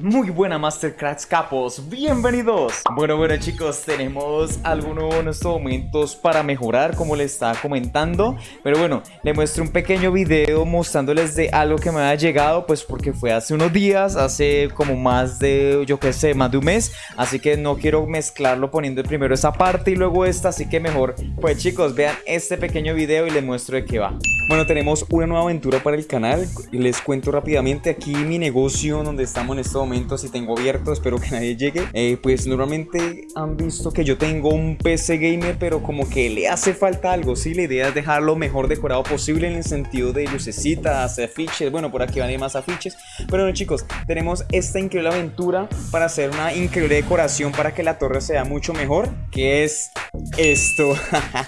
Muy buena Mastercrafts capos, bienvenidos. Bueno, bueno chicos, tenemos algunos momentos para mejorar como les estaba comentando. Pero bueno, les muestro un pequeño video mostrándoles de algo que me ha llegado Pues porque fue hace unos días, hace como más de, yo qué sé, más de un mes. Así que no quiero mezclarlo poniendo primero esa parte y luego esta Así que mejor, pues chicos, vean este pequeño video y les muestro de qué va. Bueno, tenemos una nueva aventura para el canal. Les cuento rápidamente aquí mi negocio donde estamos en este momento si tengo abierto, espero que nadie llegue. Eh, Pues normalmente han visto que yo tengo un PC gamer pero como que le hace falta algo, ¿sí? La idea es dejarlo mejor decorado posible en el sentido de lucecitas, afiches, bueno por aquí van a ir más afiches. Pero bueno chicos, tenemos esta increíble aventura para hacer una increíble decoración para que la torre sea mucho mejor. Que es esto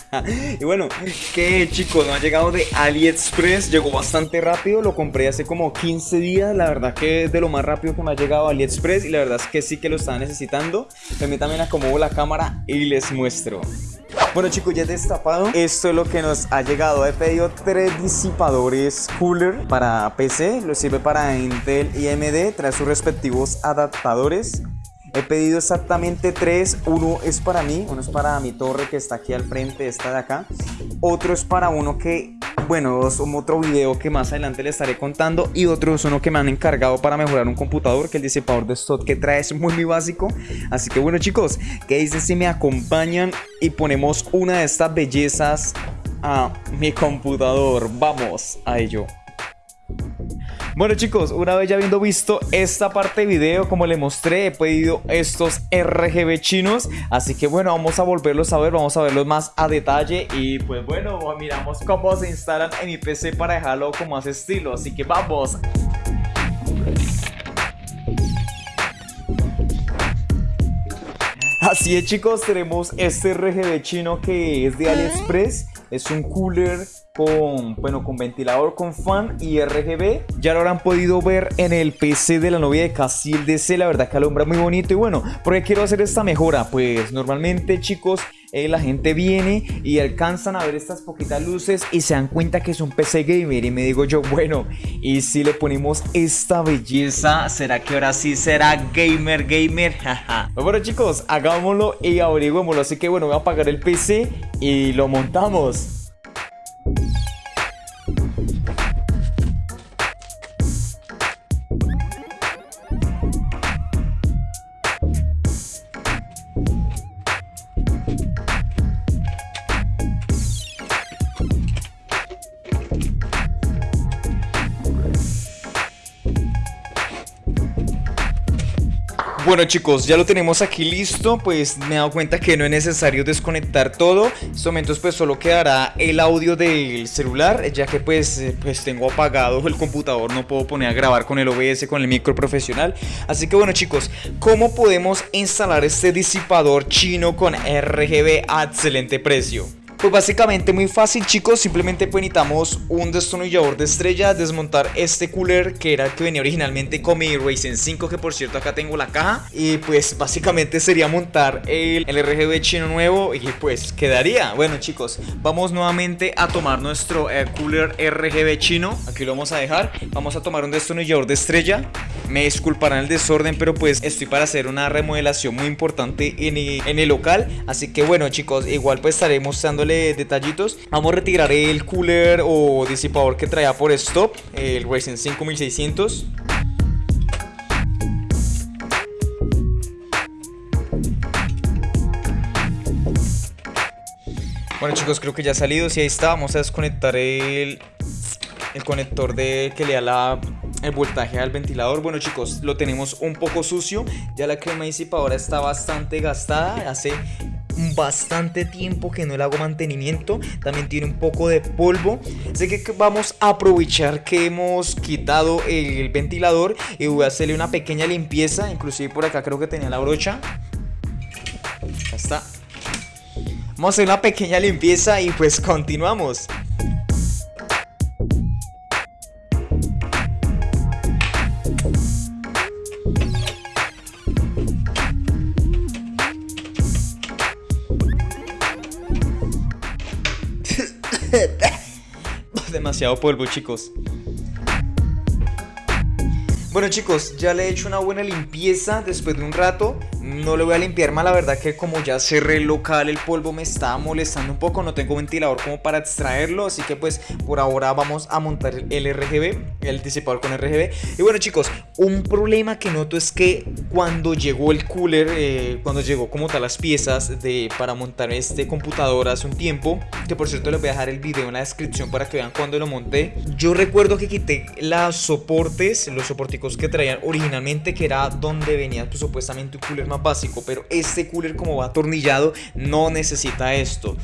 Y bueno, que chicos, no ha llegado de AliExpress, llegó bastante rápido, lo compré hace como 15 días La verdad que es de lo más rápido que me ha llegado AliExpress Express y la verdad es que sí que lo estaba necesitando. También acomodo la cámara y les muestro. Bueno chicos, ya he destapado. Esto es lo que nos ha llegado. He pedido tres disipadores cooler para PC. Lo sirve para Intel y AMD. Trae sus respectivos adaptadores. He pedido exactamente tres, uno es para mí, uno es para mi torre que está aquí al frente, esta de acá. Otro es para uno que, bueno, es otro video que más adelante les estaré contando. Y otro es uno que me han encargado para mejorar un computador, que el disipador de stock que trae es muy, muy básico. Así que bueno chicos, ¿qué dicen si me acompañan y ponemos una de estas bellezas a mi computador? Vamos a ello. Bueno chicos, una vez ya habiendo visto esta parte de video, como les mostré, he pedido estos RGB chinos. Así que bueno, vamos a volverlos a ver, vamos a verlos más a detalle. Y pues bueno, miramos cómo se instalan en mi PC para dejarlo con más estilo. Así que vamos. Así es chicos, tenemos este RGB chino que es de AliExpress. Es un cooler con, bueno, con ventilador, con fan y RGB. Ya lo habrán podido ver en el PC de la novia de Casil DC. La verdad que alumbra muy bonito. Y bueno, ¿por qué quiero hacer esta mejora? Pues normalmente, chicos, eh, la gente viene y alcanzan a ver estas poquitas luces y se dan cuenta que es un PC gamer. Y me digo yo, bueno, y si le ponemos esta belleza, ¿será que ahora sí será gamer, gamer? bueno, chicos, hagámoslo y averiguémoslo. Así que bueno, voy a apagar el PC y lo montamos. Bueno chicos, ya lo tenemos aquí listo, pues me he dado cuenta que no es necesario desconectar todo En estos momentos pues solo quedará el audio del celular Ya que pues, eh, pues tengo apagado el computador, no puedo poner a grabar con el OBS, con el micro profesional Así que bueno chicos, ¿cómo podemos instalar este disipador chino con RGB a excelente precio? Pues básicamente muy fácil chicos, simplemente pues necesitamos un destornillador de estrella, desmontar este cooler que era el que venía originalmente con mi Ryzen 5 que por cierto acá tengo la caja y pues básicamente sería montar el, RGB chino nuevo y pues quedaría. Bueno chicos, vamos nuevamente a tomar nuestro eh, cooler RGB chino, aquí lo vamos a dejar, vamos a tomar un destornillador de estrella, me disculparán el desorden pero pues estoy para hacer una remodelación muy importante en en el local, así que bueno chicos, igual pues estaré mostrando detallitos Vamos a retirar el cooler o disipador que traía por stop El Ryzen 5600 Bueno chicos, creo que ya ha salido. Si ahí está, vamos a desconectar el, el conector de que le da la, el voltaje al ventilador. Bueno chicos, lo tenemos un poco sucio. Ya la crema disipadora está bastante gastada. Hace bastante tiempo que no le hago mantenimiento. También tiene un poco de polvo. Así que vamos a aprovechar que hemos quitado el ventilador y voy a hacerle una pequeña limpieza. Inclusive por acá creo que tenía la brocha. Ya está. Vamos a hacer una pequeña limpieza y pues continuamos. Demasiado polvo, chicos. Bueno chicos, ya le he hecho una buena limpieza después de un rato No le voy a limpiar más, la verdad que como ya cerré el local el polvo me está molestando un poco No tengo ventilador como para extraerlo Así que pues por ahora vamos a montar el RGB, el disipador con RGB Y bueno chicos, un problema que noto es que cuando llegó el cooler eh, Cuando llegó como tal las piezas de, para montar este computador hace un tiempo Que por cierto les voy a dejar el video en la descripción para que vean cuando lo monté Yo recuerdo que quité los soportes, los soporticos que traían originalmente que era donde venía pues, supuestamente un cooler más básico pero este cooler como va atornillado no necesita esto.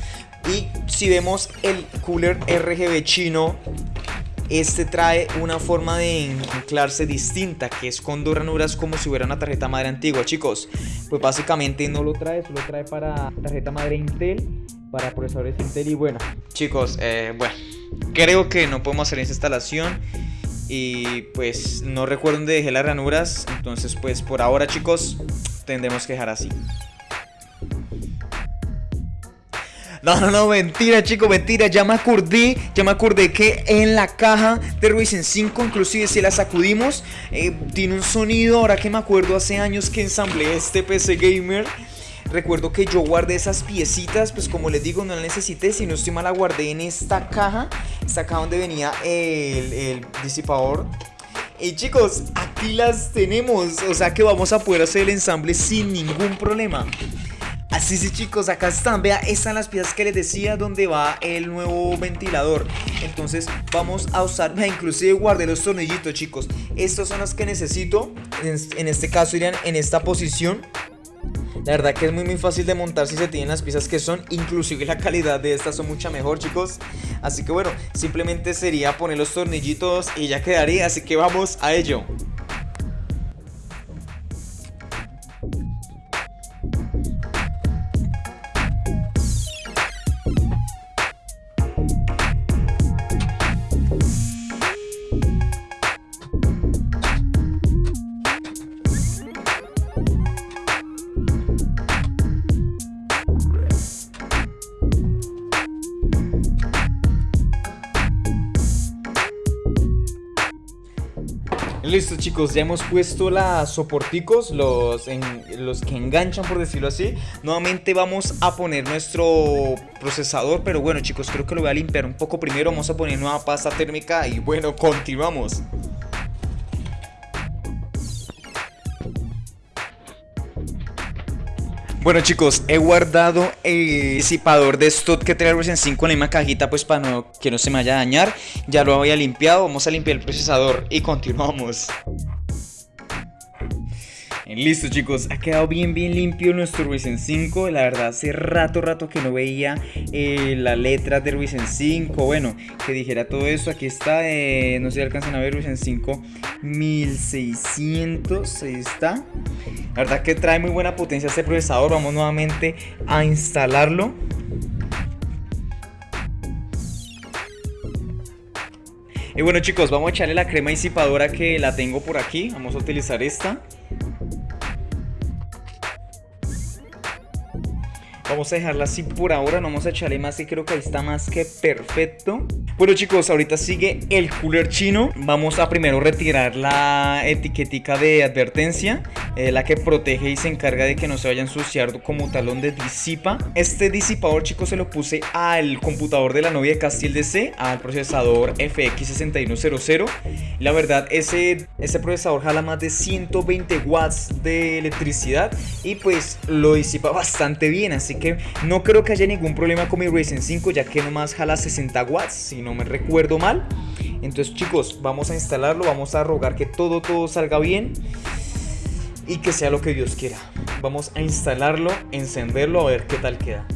Y si vemos el cooler RGB chino este trae una forma de anclarse distinta que es con dos ranuras como si hubiera una tarjeta madre antigua chicos. Pues básicamente no lo trae solo trae para tarjeta madre Intel para procesadores Intel y bueno. Chicos eh, bueno creo que no podemos hacer esta instalación y pues no recuerdo dónde dejé las ranuras Entonces pues por ahora chicos Tendremos que dejar así No, no, no, mentira, chicos, mentira. Ya me acordé, ya me acordé que en la caja de Ryzen 5, inclusive si la sacudimos, eh, tiene un sonido. Ahora que me acuerdo hace años que ensamblé este PC Gamer. Recuerdo que yo guardé esas piecitas, pues como les digo, no las necesité, si no estoy mal la guardé en esta caja, esta caja donde venía el, disipador. Y chicos, aquí las tenemos, o sea que vamos a poder hacer el ensamble sin ningún problema. Así sí chicos, acá están, vea, estas son las piezas que les decía donde va el nuevo ventilador Entonces vamos a usar, vea, inclusive guardé los tornillitos chicos Estos son los que necesito, en, en este caso irían en esta posición la verdad que es muy muy fácil de montar si se tienen las piezas que son Inclusive la calidad de estas son mucha mejor chicos. Así que bueno, simplemente sería poner los tornillitos y ya quedaría Así que vamos a ello Listo chicos, ya hemos puesto las soporticos, los, los que enganchan por decirlo así. Nuevamente vamos a poner nuestro procesador, pero bueno chicos, creo que lo voy a limpiar un poco primero. Vamos a poner nueva pasta térmica y bueno, continuamos Bueno chicos, he guardado el disipador de stock que trae Ryzen 5 en la misma cajita pues para no, que no se me vaya a dañar. Ya lo había limpiado, vamos a limpiar el procesador y continuamos Listo chicos, ha quedado bien bien limpio nuestro Ryzen 5 La verdad hace rato rato que no veía eh, la letra del Ryzen 5 Bueno, que dijera todo eso, aquí está, eh, no sé si alcanzan a ver Ryzen 5 1600, ahí está. La verdad que trae muy buena potencia este procesador, vamos nuevamente a instalarlo. Y bueno chicos, vamos a echarle la crema disipadora que la tengo por aquí. Vamos a utilizar esta Vamos a dejarla así por ahora, no vamos a echarle más y creo que ahí está más que perfecto. Bueno chicos, ahorita sigue el cooler chino. Vamos a primero retirar la etiquetica de advertencia eh, La que protege y se encarga de que no se vaya a ensuciar como talón de disipa. Este disipador chicos se lo puse al computador de la novia de Castile DC Al procesador FX6100 La verdad ese, ese procesador jala más de 120 watts de electricidad Y pues lo disipa bastante bien así que no creo que haya ningún problema con mi Ryzen 5 ya que nomás jala 60 watts si no me recuerdo mal. Entonces chicos, vamos a instalarlo, vamos a rogar que todo todo salga bien y que sea lo que Dios quiera. Vamos a instalarlo, encenderlo a ver qué tal queda.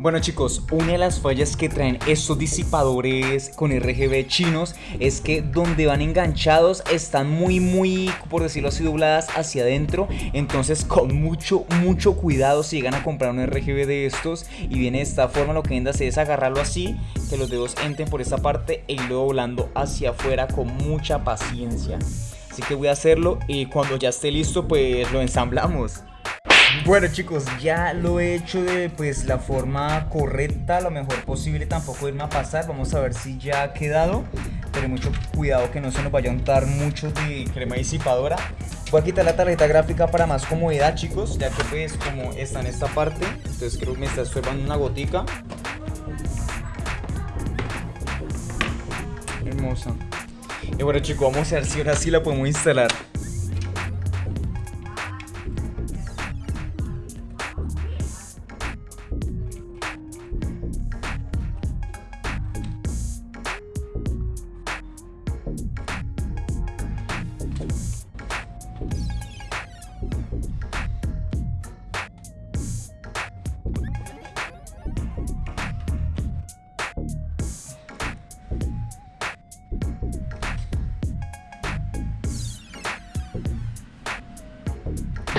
Bueno chicos, una de las fallas que traen estos disipadores con RGB chinos es que donde van enganchados están muy muy, por decirlo así, dobladas hacia adentro. Entonces con mucho mucho cuidado si llegan a comprar un RGB de estos y viene de esta forma lo que hacer es agarrarlo así Que los dedos entren por esta parte e irlo doblando hacia afuera con mucha paciencia. Así que voy a hacerlo y cuando ya esté listo pues lo ensamblamos bueno chicos, ya lo he hecho de pues la forma correcta, lo mejor posible, tampoco irme a pasar, vamos a ver si ya ha quedado tener mucho cuidado que no se nos vaya a untar mucho de crema disipadora. Voy a quitar la tarjeta gráfica para más comodidad, chicos, ya que pues como está en esta parte, entonces creo que me está estorbando una gotica. Hermosa. Y bueno chicos, vamos a ver si ahora sí la podemos instalar.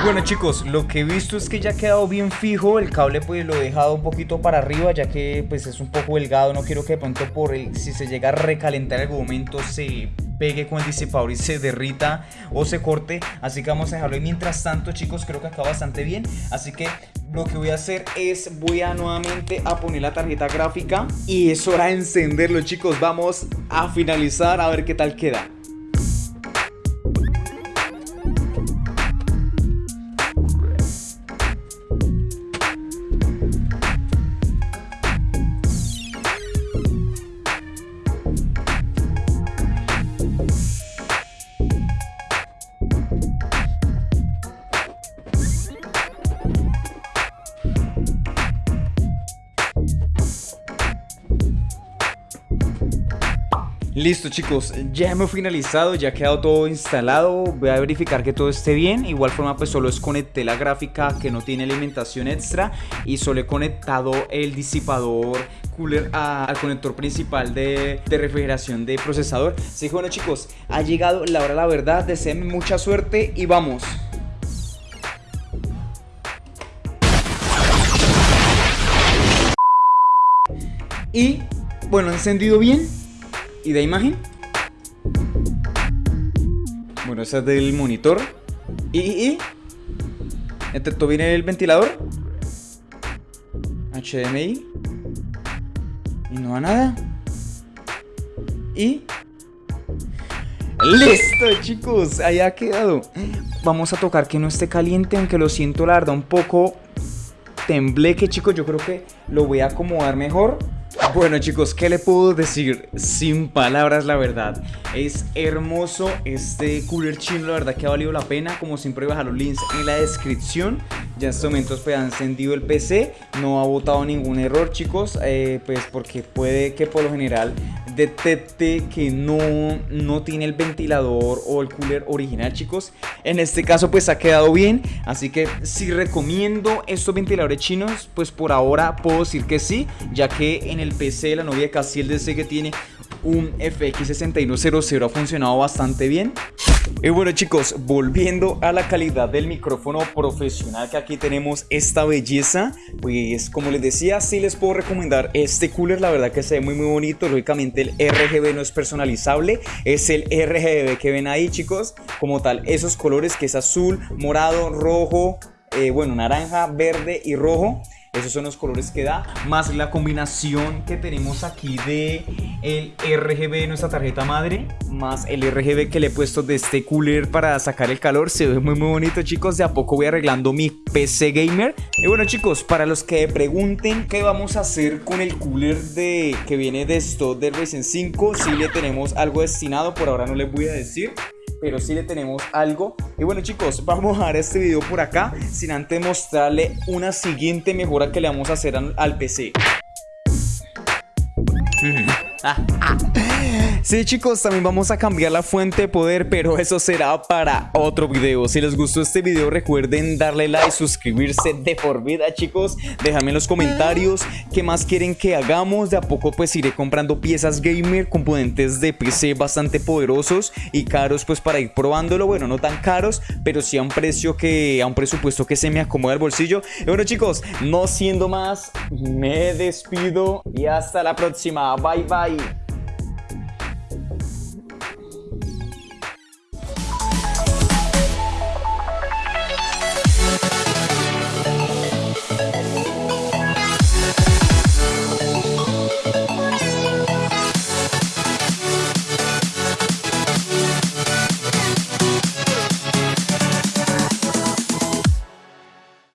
Bueno chicos, lo que he visto es que ya ha quedado bien fijo, el cable pues lo he dejado un poquito para arriba ya que pues es un poco delgado, no quiero que de pronto por el, si se llega a recalentar en algún momento se pegue con el disipador y se derrita o se corte, así que vamos a dejarlo y mientras tanto chicos creo que acaba bastante bien, así que lo que voy a hacer es voy a nuevamente a poner la tarjeta gráfica y es hora de encenderlo chicos, vamos a finalizar a ver qué tal queda. Listo chicos, ya hemos finalizado, ya ha quedado todo instalado, voy a verificar que todo esté bien, igual forma pues solo desconecté la gráfica que no tiene alimentación extra y solo he conectado el disipador cooler al conector principal de, refrigeración de procesador. Así que bueno chicos, ha llegado la hora la verdad, deseenme mucha suerte y vamos. Y bueno, encendido bien ¿Y de imagen? Bueno, esa es del monitor. ¿Y? y, y? todo viene el ventilador? HDMI. Y no va nada. Y... ¡Listo, chicos! Ahí ha quedado. Vamos a tocar que no esté caliente, aunque lo siento, la verdad, un poco tembleque, chicos. Yo creo que lo voy a acomodar mejor. Bueno chicos, ¿qué le puedo decir? Sin palabras la verdad. Es hermoso este cooler chino, la verdad que ha valido la pena. Como siempre voy a dejar los links en la descripción Ya en estos momentos pues ha encendido el PC No ha botado ningún error chicos eh, Pues porque puede que por lo general detecte que no, no tiene el ventilador o el cooler original chicos. En este caso pues ha quedado bien. Así que si recomiendo estos ventiladores chinos. Pues por ahora puedo decir que sí Ya que en el PC la novia de Casiel DC que tiene un FX6100 ha funcionado bastante bien y bueno chicos, volviendo a la calidad del micrófono profesional que aquí tenemos esta belleza Pues como les decía, sí les puedo recomendar este cooler, la verdad que se ve muy muy bonito. Lógicamente el RGB no es personalizable, es el RGB que ven ahí chicos. Como tal, esos colores que es azul, morado, rojo, eh, bueno naranja, verde y rojo esos son los colores que da, más la combinación que tenemos aquí de el RGB de nuestra tarjeta madre, más el RGB que le he puesto de este cooler para sacar el calor. Se ve muy muy bonito chicos, de a poco voy arreglando mi PC gamer. Y bueno chicos, para los que pregunten qué vamos a hacer con el cooler de que viene de esto del Ryzen 5, si le tenemos algo destinado, por ahora no les voy a decir pero sí le tenemos algo. Y bueno chicos, vamos a dar este video por acá, sin antes mostrarle una siguiente mejora que le vamos a hacer al, PC. Sí chicos, también vamos a cambiar la fuente de poder, pero eso será para otro video. Si les gustó este video recuerden darle like, suscribirse de por vida chicos. Déjame en los comentarios qué más quieren que hagamos. De a poco pues iré comprando piezas gamer, componentes de PC bastante poderosos y caros pues para ir probándolo. Bueno, no tan caros, pero sí a un precio que, a un presupuesto que se me acomoda el bolsillo. Y bueno chicos, no siendo más, me despido y hasta la próxima. Bye bye.